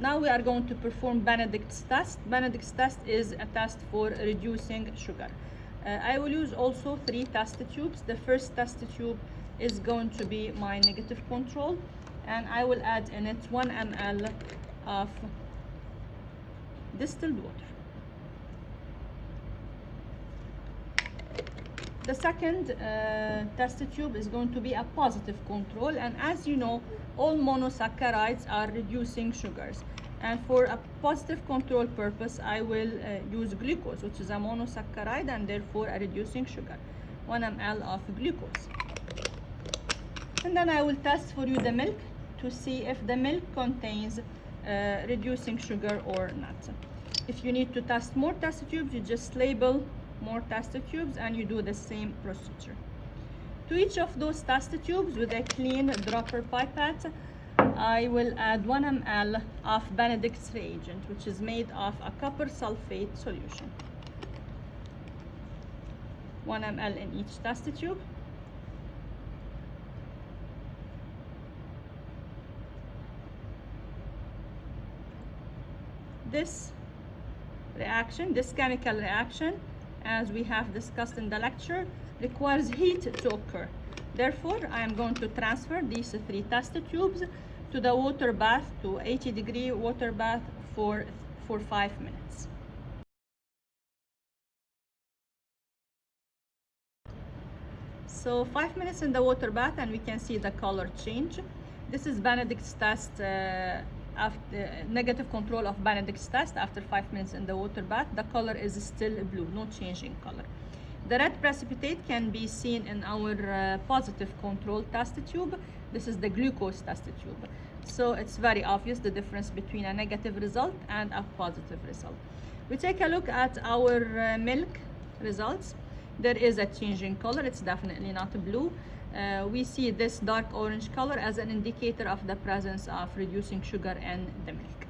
Now we are going to perform Benedict's test. Benedict's test is a test for reducing sugar. Uh, I will use also three test tubes. The first test tube is going to be my negative control and I will add in it 1 ml of distilled water. The second uh, test tube is going to be a positive control and as you know all monosaccharides are reducing sugars. And for a positive control purpose I will uh, use glucose which is a monosaccharide and therefore a reducing sugar 1 ml of glucose. And then I will test for you the milk to see if the milk contains uh, reducing sugar or not. If you need to test more test tubes you just label more test tubes and you do the same procedure. To each of those test tubes with a clean dropper pipette I will add 1 ml of Benedict's reagent which is made of a copper sulfate solution. 1 ml in each test tube. This reaction this chemical reaction as we have discussed in the lecture requires heat to occur. Therefore i am going to transfer these three test tubes to the water bath to 80 degree water bath for for five minutes. So five minutes in the water bath and we can see the color change. This is benedict's test uh, after negative control of benedict's test after five minutes in the water bath. The color is still blue no change in color. The red precipitate can be seen in our uh, positive control test tube. This is the glucose test tube. So it's very obvious the difference between a negative result and a positive result. We take a look at our uh, milk results there is a change in color. It's definitely not blue. Uh, we see this dark orange color as an indicator of the presence of reducing sugar in the milk